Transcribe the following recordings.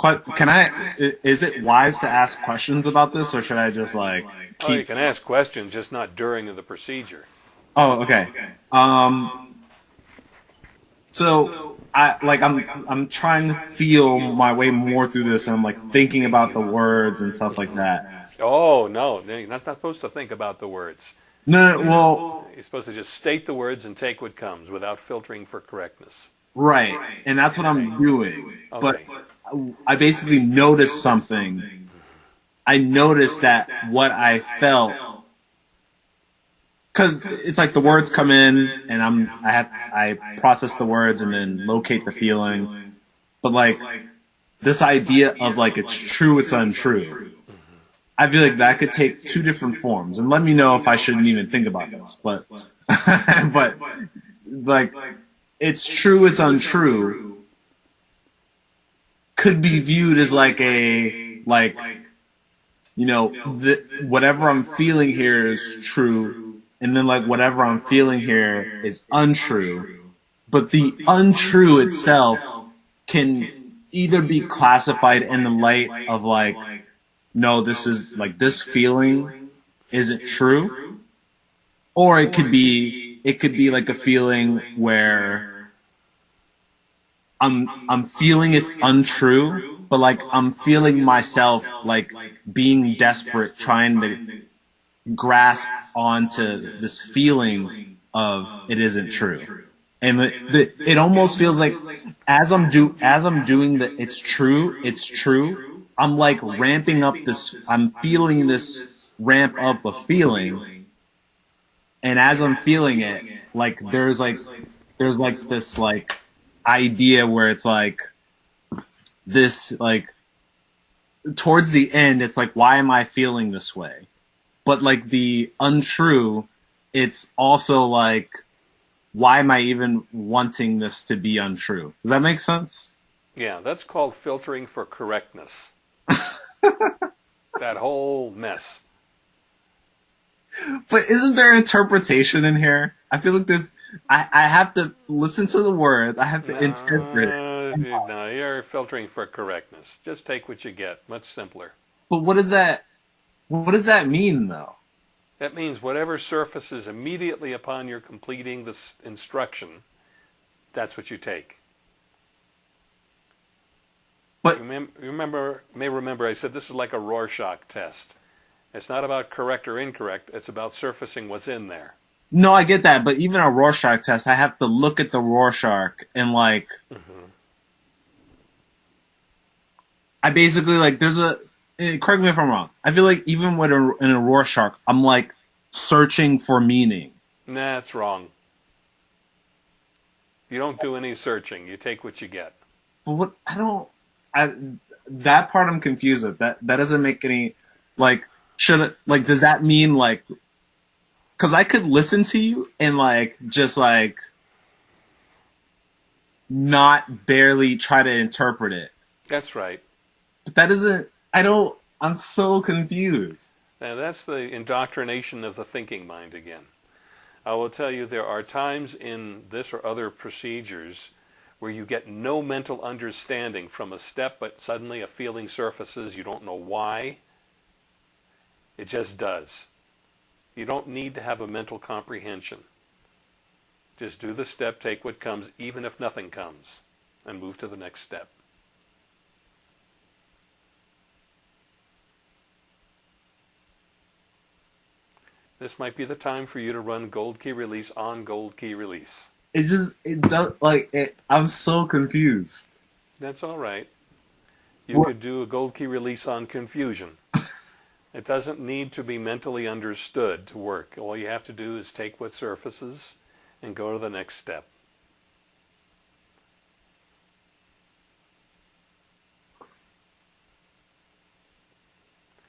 Can I? Is it wise to ask questions about this, or should I just like keep? Oh, you can ask questions, just not during the procedure. Oh, okay. Um. So I like I'm I'm trying to feel my way more through this, and I'm like thinking about the words and stuff like that. Oh no, you're not supposed to think about the words. No, well, you're supposed to just state the words and take what comes without filtering for correctness. Right, and that's what I'm doing. Okay. But I basically noticed something. I noticed that what I felt because it's like the words come in and I'm I have I process the words and then locate the feeling, but like this idea of like it's true, it's untrue. I feel like that could take two different forms, and let me know if I shouldn't even think about this. But but like it's true, it's untrue could be viewed as like a like you know the, whatever I'm feeling here is true and then like whatever I'm feeling here is untrue. But the untrue itself can either be classified in the light of like, no, this is like this feeling isn't true, or it could be it could be like a feeling where I'm I'm feeling it's untrue, but like I'm feeling myself like being desperate, trying to grasp onto this feeling of it isn't true. And the, the, it almost feels like as I'm do as I'm doing the it's true, it's true. I'm like ramping up this. I'm feeling this ramp up of feeling, and as I'm feeling it, like there's like there's like this like idea where it's like this like towards the end, it's like why am I feeling this way? but like the untrue, it's also like, why am I even wanting this to be untrue? Does that make sense? Yeah, that's called filtering for correctness. that whole mess. But isn't there interpretation in here? I feel like there's. I, I have to listen to the words. I have to no, interpret it. No, you're filtering for correctness. Just take what you get. Much simpler. But what is that? What does that mean, though? That means whatever surfaces immediately upon your completing this instruction, that's what you take. But you remember, may remember I said this is like a Rorschach test. It's not about correct or incorrect. It's about surfacing what's in there. No, I get that, but even a Rorschach test, I have to look at the Rorschach and like, mm-hmm. I basically like there's a Eh, correct me if I'm wrong. I feel like even with a, in a Rorschach, I'm like searching for meaning. Nah, that's wrong. You don't do any searching. You take what you get. But what I don't, I, that part I'm confused with. That that doesn't make any like should it like does that mean like because I could listen to you and like just like not barely try to interpret it. That's right. But that doesn't I don't. I'm so confused. now that's the indoctrination of the thinking mind again. I will tell you there are times in this or other procedures where you get no mental understanding from a step, but suddenly a feeling surfaces. You don't know why. It just does. You don't need to have a mental comprehension. Just do the step, take what comes, even if nothing comes, and move to the next step. This might be the time for you to run gold key release on gold key release. It just it does like it, I'm so confused. That's all right. You what? could do a gold key release on confusion. It doesn't need to be mentally understood to work. All you have to do is take what surfaces and go to the next step.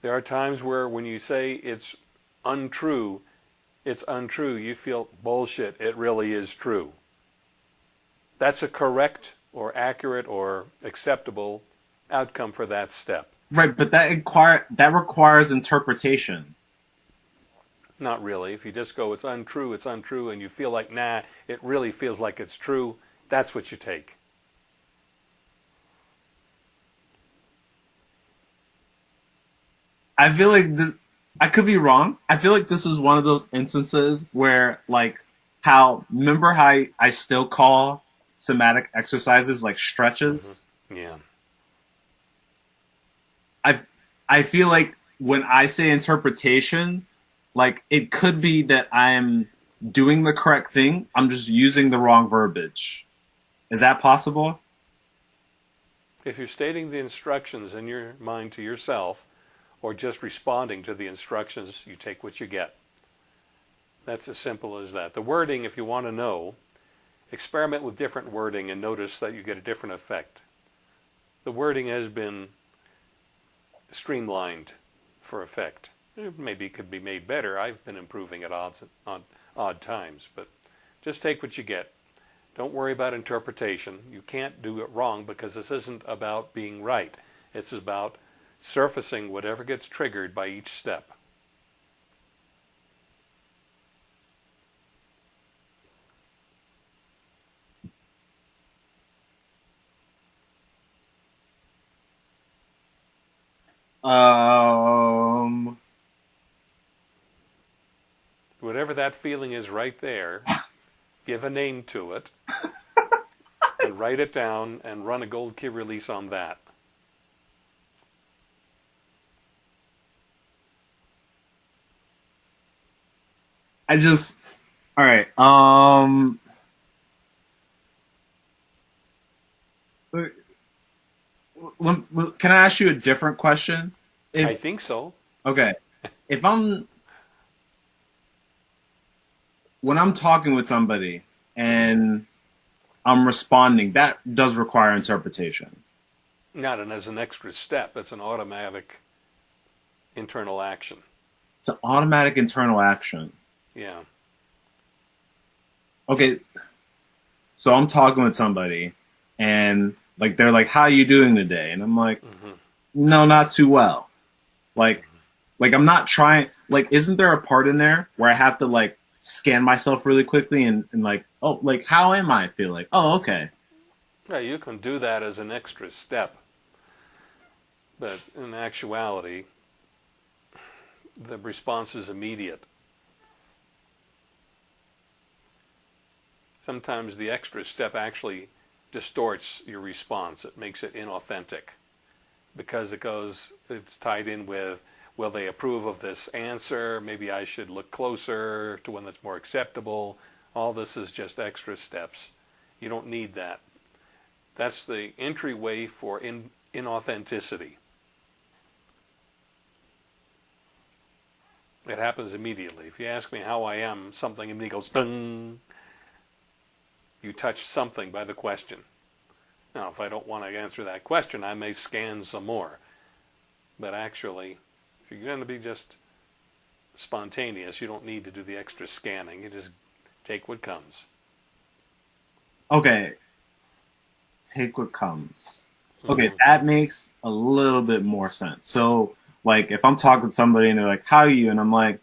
There are times where when you say it's untrue, it's untrue. You feel bullshit. It really is true. That's a correct or accurate or acceptable outcome for that step. Right, but that inquire that requires interpretation. Not really. If you just go, it's untrue, it's untrue, and you feel like, nah, it really feels like it's true, that's what you take. I feel like this, I could be wrong. I feel like this is one of those instances where, like, how, remember how I, I still call somatic exercises like stretches? Mm-hmm. Yeah. I I feel like when I say interpretation, like it could be that I'm doing the correct thing. I'm just using the wrong verbiage. Is that possible? If you're stating the instructions in your mind to yourself, or just responding to the instructions, you take what you get. That's as simple as that. The wording, if you want to know, experiment with different wording and notice that you get a different effect. The wording has been streamlined for effect. It maybe could be made better. I've been improving at odds, on odd times, but just take what you get. Don't worry about interpretation. You can't do it wrong because this isn't about being right. It's about surfacing whatever gets triggered by each step. Um, Whatever that feeling is right there, give a name to it, and write it down and run a gold key release on that. I just all right. Um, can I ask you a different question? If, I think so. Okay, if I'm when I'm talking with somebody and I'm responding, that does require interpretation. Not and as an extra step. It's an automatic internal action. It's an automatic internal action. Yeah. Okay. So I'm talking with somebody and like they're like, "How are you doing today?" And I'm like, mm-hmm. "No, not too well." Like like I'm not trying like isn't there a part in there where I have to like scan myself really quickly and, and like, "Oh, like how am I feel like?" "Oh, okay." Yeah, you can do that as an extra step. But in actuality, the response is immediate. sometimes the extra step actually distorts your response. It makes it inauthentic because it goes, it's tied in with, will they approve of this answer? Maybe I should look closer to one that's more acceptable. All this is just extra steps. You don't need that. That's the entryway for in, inauthenticity. It happens immediately. If you ask me how I am, something in me goes, you touch something by the question. Now, if I don't want to answer that question, I may scan some more. But actually, if you're going to be just spontaneous, you don't need to do the extra scanning. You just take what comes. Okay. Take what comes. Okay, mm-hmm. that makes a little bit more sense. So, like, if I'm talking to somebody and they're like, "How are you?" and I'm like,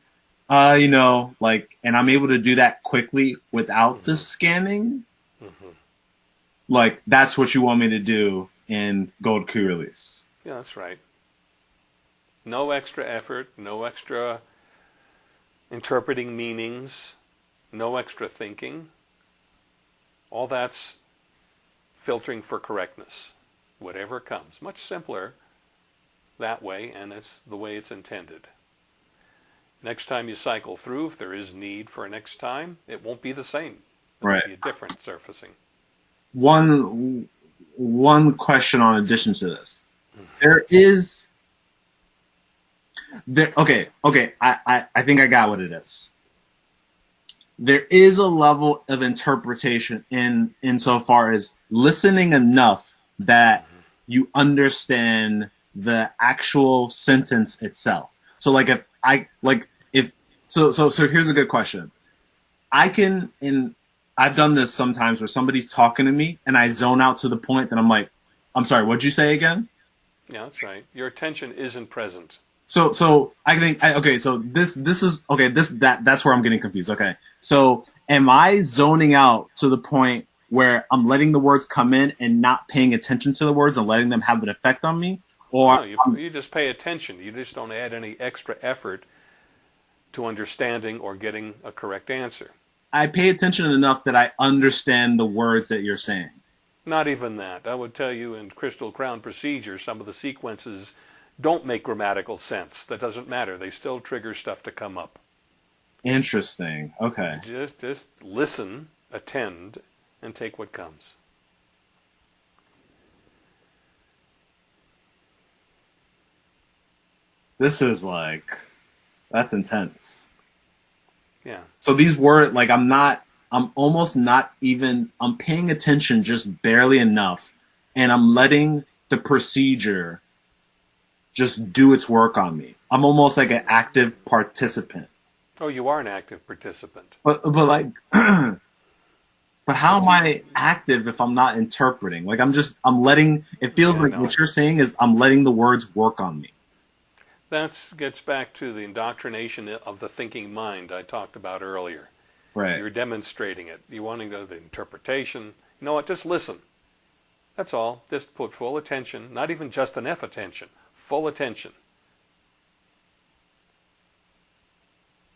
"Uh, you know, like," and I'm able to do that quickly without mm-hmm. the scanning, like that's what you want me to do in Gold Key Release. Yeah, that's right. No extra effort, no extra interpreting meanings, no extra thinking. All that's filtering for correctness. Whatever comes. Much simpler that way, and it's the way it's intended. Next time you cycle through, if there is need for a next time, it won't be the same. It'll right. be a different surfacing one one question on addition to this. There is there okay, okay, I, I, I think I got what it is. There is a level of interpretation in insofar as listening enough that you understand the actual sentence itself. So like if I like if so so so here's a good question. I can in I've done this sometimes where somebody's talking to me and I zone out to the point that I'm like, I'm sorry, what'd you say again? Yeah, that's right. Your attention isn't present. So, so I think, I, okay, so this, this is, okay, this, that, that's where I'm getting confused. Okay. So am I zoning out to the point where I'm letting the words come in and not paying attention to the words and letting them have an effect on me? or No, you, you just pay attention. You just don't add any extra effort to understanding or getting a correct answer. I pay attention enough that I understand the words that you're saying. Not even that. I would tell you in Crystal Crown procedure, some of the sequences don't make grammatical sense. That doesn't matter. They still trigger stuff to come up. Interesting. Okay. Just, just listen, attend, and take what comes. This is like, that's intense. Yeah. So these words, like, I'm not, I'm almost not even, I'm paying attention just barely enough, and I'm letting the procedure just do its work on me. I'm almost like an active participant. Oh, you are an active participant. But, but like, but how am I active if I'm not interpreting? Like, I'm just, I'm letting, it feels Yeah, like no. what you're saying is I'm letting the words work on me. That gets back to the indoctrination of the thinking mind I talked about earlier. Right. You're demonstrating it. You want to go to the interpretation. You know what? Just listen. That's all. Just put full attention, not even just enough attention, full attention.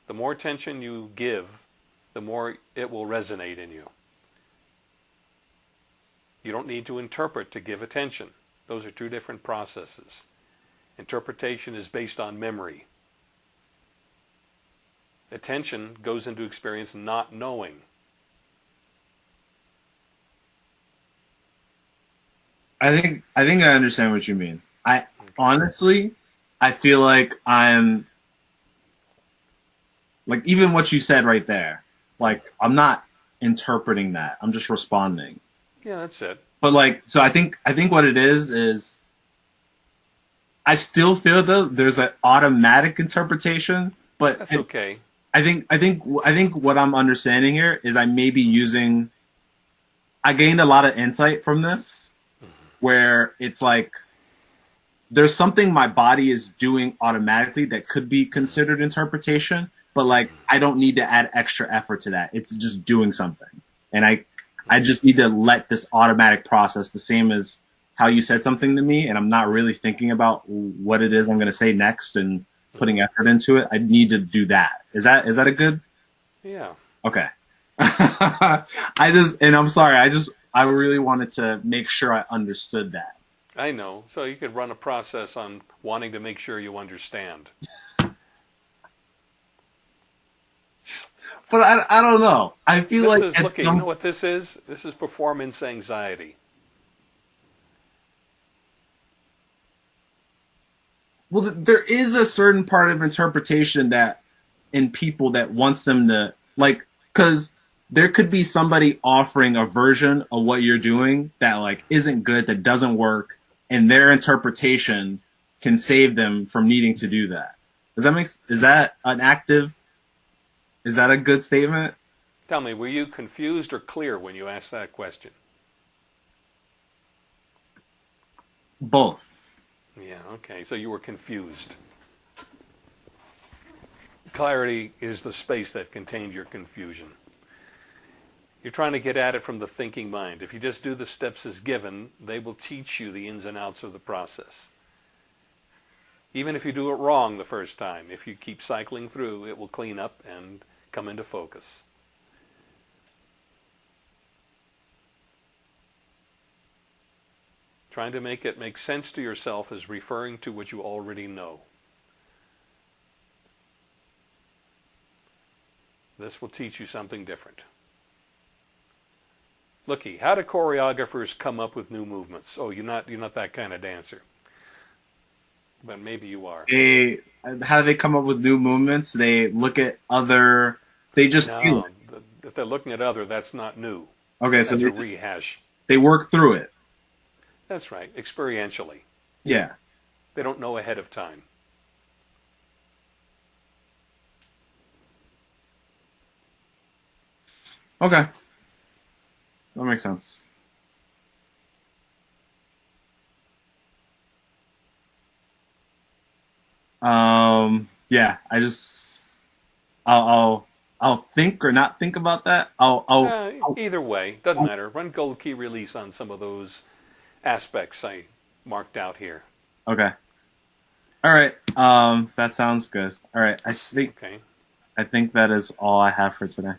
The more attention you give, the more it will resonate in you. You don't need to interpret to give attention. Those are two different processes. Interpretation is based on memory. Attention goes into experience not knowing. I think I think I understand what you mean. I honestly, I feel like I'm like even what you said right there. Like I'm not interpreting that. I'm just responding. Yeah, that's it. But like so I think I think what it is is I still feel though there's an automatic interpretation, but That's I- okay. I think I think I think what I'm understanding here is I may be using. I gained a lot of insight from this, mm-hmm. where it's like there's something my body is doing automatically that could be considered interpretation, but like mm-hmm. I don't need to add extra effort to that. It's just doing something, and I I mm-hmm. just need to let this automatic process the same as how you said something to me, and I'm not really thinking about what it is I'm going to say next and putting effort into it. I need to do that. Is that is that a good? Yeah. Okay. I just and I'm sorry. I just I really wanted to make sure I understood that. I know. So you could run a process on wanting to make sure you understand. But I, I don't know. I feel This like is looking. some- You know what this is? This is performance anxiety. Well, there is a certain part of interpretation that in people that wants them to like because there could be somebody offering a version of what you're doing that like isn't good that doesn't work and their interpretation can save them from needing to do that. Does that make is that an active is that a good statement? Tell me, were you confused or clear when you asked that question? both Yeah, okay. So you were confused. Clarity is the space that contained your confusion. You're trying to get at it from the thinking mind. If you just do the steps as given, they will teach you the ins and outs of the process. Even if you do it wrong the first time, if you keep cycling through, it will clean up and come into focus. Trying to make it make sense to yourself is referring to what you already know. This will teach you something different. Looky, how do choreographers come up with new movements? Oh, you're not you're not that kind of dancer. But maybe you are. they how do they come up with new movements they look at other they just No, if they're looking at other, that's not new. okay so That's they, a just- rehash. they work through it That's right, experientially. yeah They don't know ahead of time. okay that makes sense um yeah i just i'll i'll, I'll think or not think about that i'll i'll Uh, either way, doesn't matter. Run gold key release on some of those aspects I marked out here. Okay. All right. Um, that sounds good. All right. I think Okay. I think that is all I have for today.